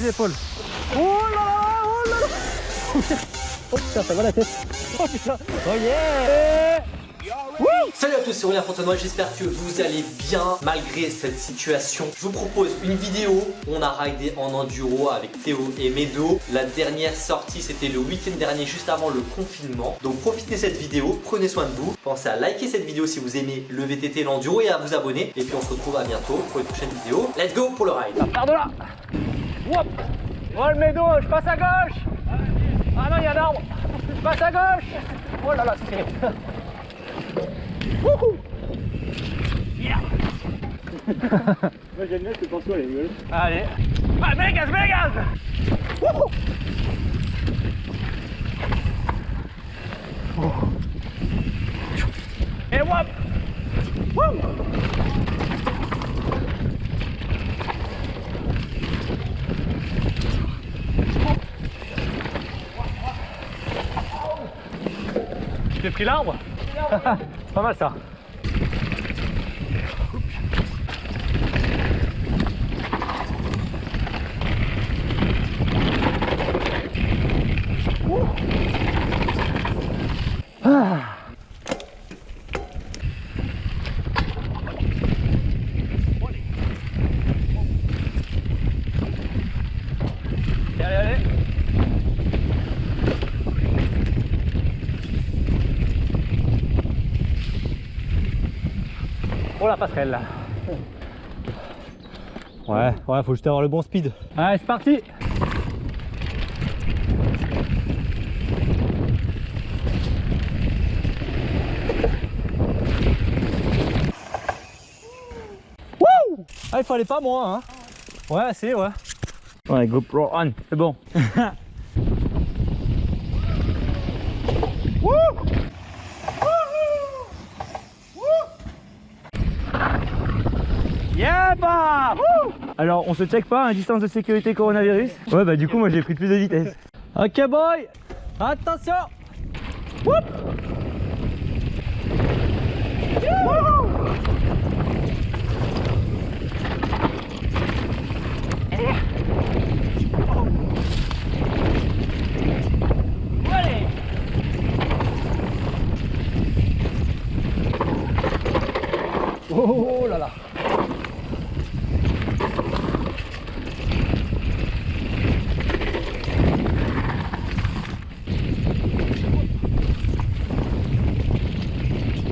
Les épaules. Oh là là, oh là là. Oh putain, ça va la tête. Oh putain. Oh yeah. Salut à tous, c'est Aurélien Fontenoy, j'espère que vous allez bien malgré cette situation. Je vous propose une vidéo, on a raidé en enduro avec Théo et Medo. La dernière sortie c'était le week-end dernier juste avant le confinement. Donc profitez de cette vidéo, prenez soin de vous. Pensez à liker cette vidéo si vous aimez le VTT l'enduro et à vous abonner. Et puis on se retrouve à bientôt pour une prochaine vidéo. Let's go pour le ride là. Oh le médo, je passe à gauche. Ah non, il y a un arbre. Je passe à gauche. Oh là là, c'est Wouhou Moi j'aime bien ce pinceau, elle est gueule. Allez Ah, mets gaz, mets gaz Wouhou Oh. Et wop Wouh J'ai pris l'arbre pas mal ça Oh la passerelle là Ouais, ouais, faut juste avoir le bon speed. Allez, c'est parti Wouh Ah, il fallait pas moins, hein Ouais, c'est, ouais. Ouais, GoPro on, c'est bon. Wouh Alors on se check pas, hein, distance de sécurité coronavirus Ouais bah du coup moi j'ai pris plus de vitesse. Ok boy. Attention. Woup Wouhou Allez Oh là là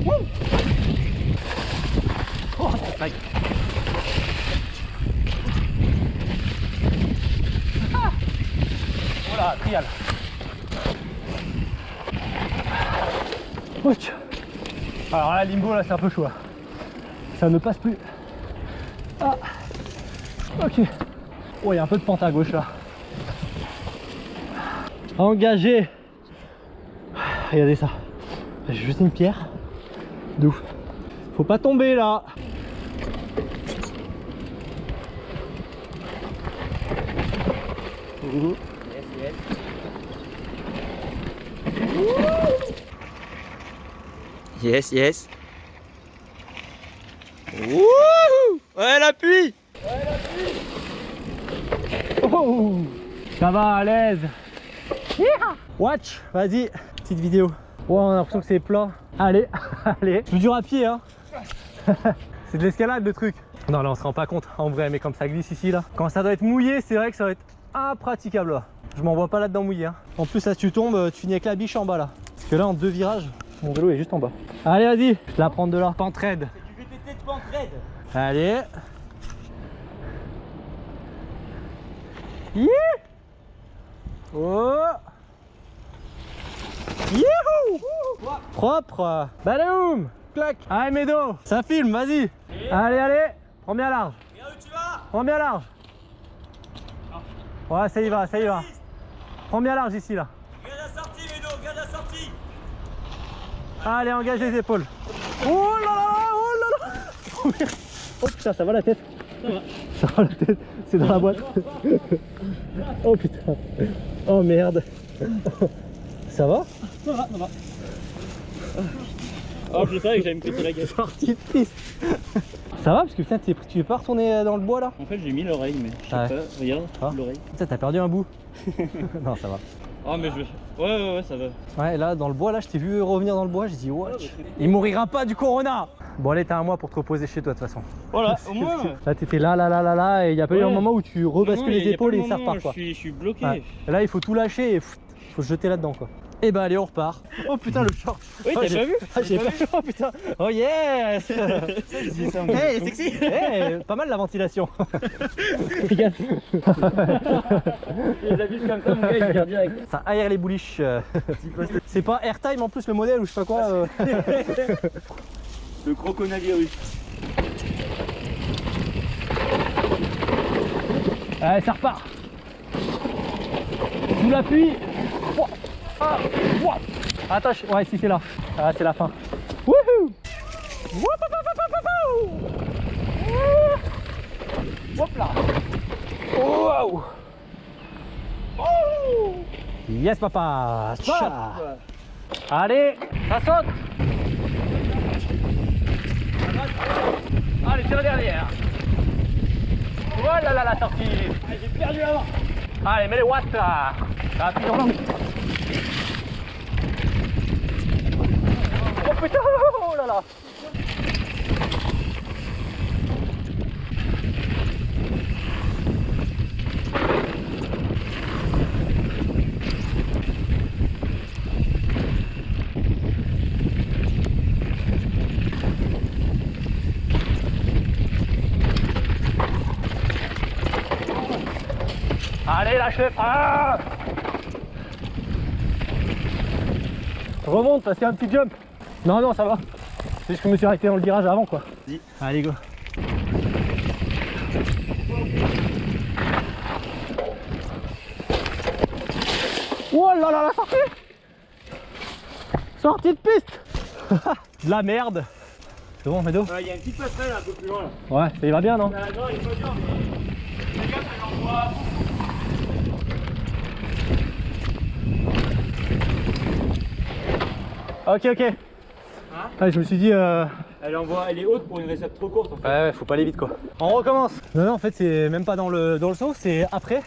Wouh Oh, aïe. Ah Oh là, trial. Ouch. Là, limbo, là, c'est un peu chaud. Ça ne passe plus. Ah. Ok. Oh, il y a un peu de pente à gauche là. Engagé. Regardez ça. J'ai jeté une pierre. De. Faut pas tomber là. Wouhou Ouais, l'appui Oh Ça va à l'aise? Watch, vas-y, petite vidéo. Ouais, on a l'impression que c'est plat. Allez, allez. Plus dur à pied, hein. c'est de l'escalade le truc. Non, là, on se rend pas compte en vrai, mais comme ça glisse ici, là. Quand ça doit être mouillé, c'est vrai que ça va être impraticable là. Je m'en vois pas là-dedans mouillé. Hein. En plus, là, si tu tombes, tu finis avec la biche en bas là. Parce que là, en deux virages, mon vélo est juste en bas. Allez, vas-y, je te la prends de là. Pente raide. Du VTT de pente raide Allez. Yeah Oh. Youhou Propre. Badaoum Clac. Allez Médo Ça filme, vas-y. Allez, allez. Prends bien large. Viens où tu vas? Prends bien large. Ouais, ça y va, ça y va. Prends bien large ici, là Regarde la sortie, Médo, regarde la sortie Allez, engage les épaules Oh là là Oh là là Oh Oh putain, ça va la tête Ça va Ça va la tête C'est dans la boîte Oh putain Oh merde Ça va? Ça va, ça va. Oh, je savais que j'allais me péter la gueule. De piste Ça va? Parce que putain, tu veux pas retourner dans le bois là? En fait, j'ai mis l'oreille, mais je sais Ouais. pas. Regarde, Ah. l'oreille. Putain, t'as perdu un bout. non, ça va. Ah, mais je. Ouais, ouais, ouais, ça va. Ouais, là dans le bois, là, je t'ai vu revenir dans le bois, j'ai dit, what c'est- Il mourira pas du corona Bon, allez, t'as un mois pour te reposer chez toi de toute façon. Voilà, au moins. Là, t'étais là, là, là, là, là, et il y a pas eu un moment où tu rebascules les épaules et ça repart quoi. Je suis, je suis bloqué. Ouais. Là, il faut tout lâcher et faut se jeter là-dedans quoi. Et bah, allez, on repart. Oh putain, le short Oui, Oh, t'as j'ai- pas vu Ah, j'ai pas vu, oh putain Oh yes Hey, sexy Eh, Pas mal la ventilation Regarde. Les habits comme ça, mon gars, il direct. Ça aère les bouliches. C'est pas airtime en plus le modèle ou je sais pas quoi euh. Le croconavirus. Allez, ça repart Sous l'appui. Ah. Ouah. Attache Ouais, si c'est là. Ah, c'est la fin. Wouhou. Hop là Wow Oh. Yes papa Tcha. Allez, ça saute Allez, c'est la dernière Voilà là la sortie J'ai perdu avant. Allez, mets les watts là Ça sur l'angle putain Oh là là Allez, lâche le frein Remonte a un petit jump. Non, non, ça va. C'est juste que je me suis arrêté dans le virage avant quoi. Vas-y. Allez, go. Oh là là, la sortie Sortie de piste De la merde C'est bon, Médo Il y a une petite passerelle un peu plus loin là. Ouais, ça y va bien, non Ah, non, il pas dur, mais. Gaffe, elle envoie. Ok, ok. Hein Ouais, je me suis dit... Euh... Elle envoie, elle est haute pour une récepte trop courte en fait. Ouais, ouais, faut pas aller vite quoi. On recommence. Non, non, en fait, c'est même pas dans le, dans le saut, c'est après.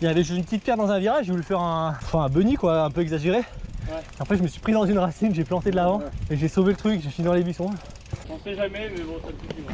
Il y avait juste une petite pierre dans un virage, j'ai voulu faire un, enfin, un bunny quoi, un peu exagéré. Après, je me suis pris dans une racine, j'ai planté de l'avant Ouais. et j'ai sauvé le truc, j'ai fini dans les buissons. On sait jamais, mais bon, ça me suffit. moi.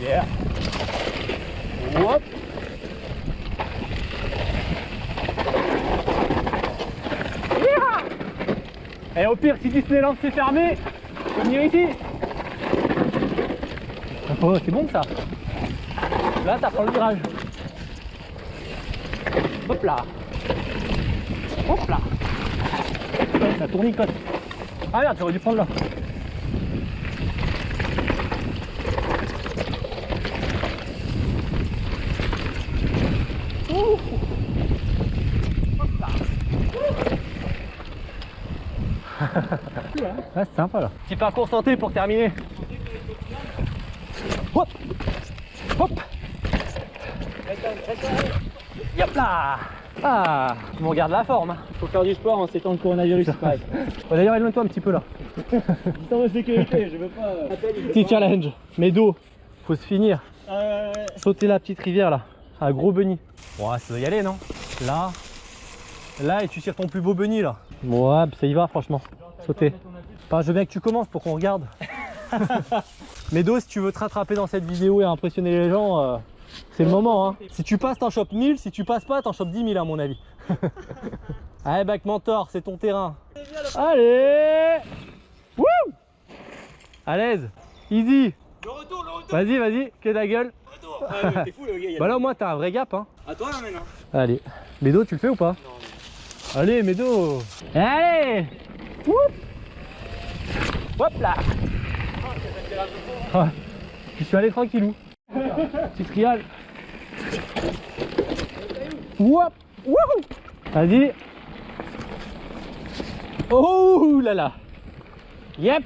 Yeah. Et au pire, si Disneyland s'est fermé, tu peux venir ici. C'est bon ça. Là, ça prend le virage. Hop là. Hop là. Ça tournicote. Ah merde, j'aurais dû prendre là. Ah, c'est sympa là. Petit parcours santé pour terminer. Hop Hop Yop là Ah Tu me regardes la forme. hein. Faut faire du sport en ces temps de coronavirus, c'est pareil. Bon, D'ailleurs, éloigne-toi un petit peu là. Distance de sécurité, je veux pas. Petit challenge. Mais d'eau. Faut se finir. Euh, Sauter la petite rivière là. Un gros bunny. Ouais, ça doit y aller, non? Là. Là, et tu tires ton plus beau bunny là. Ouais, ça y va, franchement. Sauter. Enfin, je veux bien que tu commences pour qu'on regarde. Médo, si tu veux te rattraper dans cette vidéo et impressionner les gens, euh, c'est le moment. Hein. Si tu passes, t'en chopes 1000. Si tu passes pas, t'en chopes 10 000 à mon avis. Allez, Back Mentor, c'est ton terrain. Allez Wouh À l'aise. Easy. Le retour, le retour, Vas-y, vas-y, que la gueule. le retour. Ah, mais t'es fou, le gars. il y a- Bah là, au moins, t'as un vrai gap. Hein. À toi là maintenant. Allez. Médo, tu le fais ou pas? Allez, Médo Allez Woup Hop là Ouais. Je suis allé tranquillou. Petit trial. Woup Wouhou Vas-y Oh là là Yep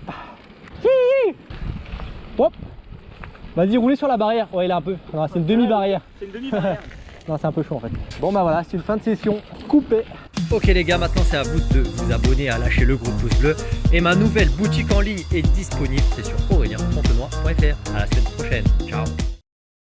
Hi Hop Vas-y, roulez sur la barrière. Ouais, il est un peu. Non, c'est une demi-barrière. C'est une demi-barrière. Non, c'est un peu chaud en fait. Bon, bah voilà, c'est une fin de session coupée. Ok les gars, maintenant c'est à vous de vous abonner, à lâcher le gros pouce bleu. Et ma nouvelle boutique en ligne est disponible, c'est sur aurélien.fontenoy.fr. À la semaine prochaine, ciao